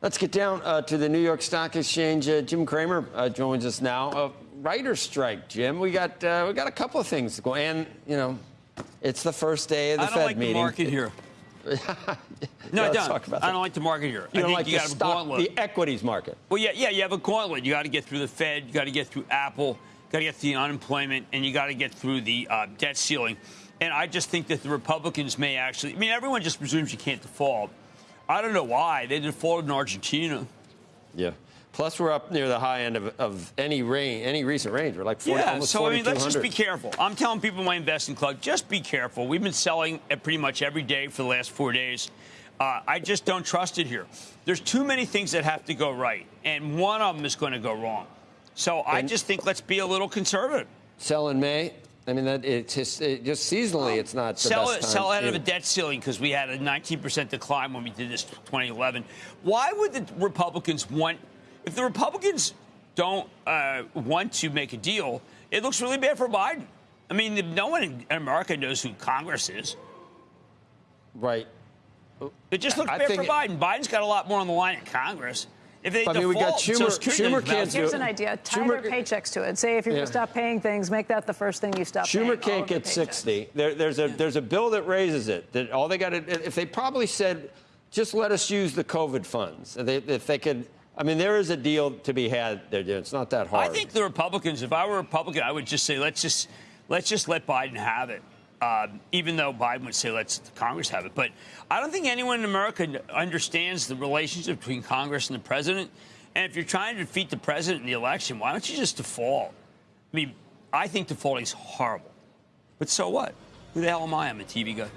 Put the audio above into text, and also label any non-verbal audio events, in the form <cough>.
Let's get down uh, to the New York Stock Exchange. Uh, Jim Cramer uh, joins us now. Uh, writer's strike, Jim. We got uh, we got a couple of things to go, and you know, it's the first day of the I don't Fed like meeting. the market here. <laughs> Yeah, No, I don't. talk about I that. don't like the market here. You I don't think like you the stock, the equities market. Well, yeah, yeah, you have a gauntlet. You got to get through the Fed, you got to get through Apple, you got to get through the unemployment, and you got to get through the uh, debt ceiling. And I just think that the Republicans may actually. I mean, everyone just presumes you can't default. I don't know why they defaulted in Argentina. Yeah. Plus, we're up near the high end of, of any range, any recent range. We're like 40, yeah, so I mean, let's just be careful. I'm telling people in my investing club, just be careful. We've been selling at pretty much every day for the last four days. Uh, I just don't trust it here. There's too many things that have to go right, and one of them is going to go wrong. So I just think let's be a little conservative. Sell in May. I mean, that it's just, it, just seasonally, it's not the sell best it, sell ahead of a debt ceiling because we had a 19% decline when we did this 2011. Why would the Republicans want? If the Republicans don't uh, want to make a deal, it looks really bad for Biden. I mean, no one in America knows who Congress is. Right. It just looks I bad for Biden. Biden's got a lot more on the line in Congress. If they I mean, we got default, Schumer- Social Security Schumer doesn't can't matter. do Here's it. an idea. Tie Schumer- their paychecks to it. Say if you're Yeah. going to stop paying things, make that the first thing you stop paying. Schumer can't get 60. There, there's a there's a bill that raises it. That all they got to if they probably said, just let us use the COVID funds. If they, if they could, I mean, there is a deal to be had there. It's not that hard. I think the Republicans, if I were a Republican, I would just say let's just let's just let Biden have it. Um, even though Biden would say let's Congress have it, but I don't think anyone in America understands the relationship between Congress and the president. And if you're trying to defeat the president in the election, why don't you just default? I mean, I think defaulting is horrible, but so what? Who the hell am I? I'm a TV guy.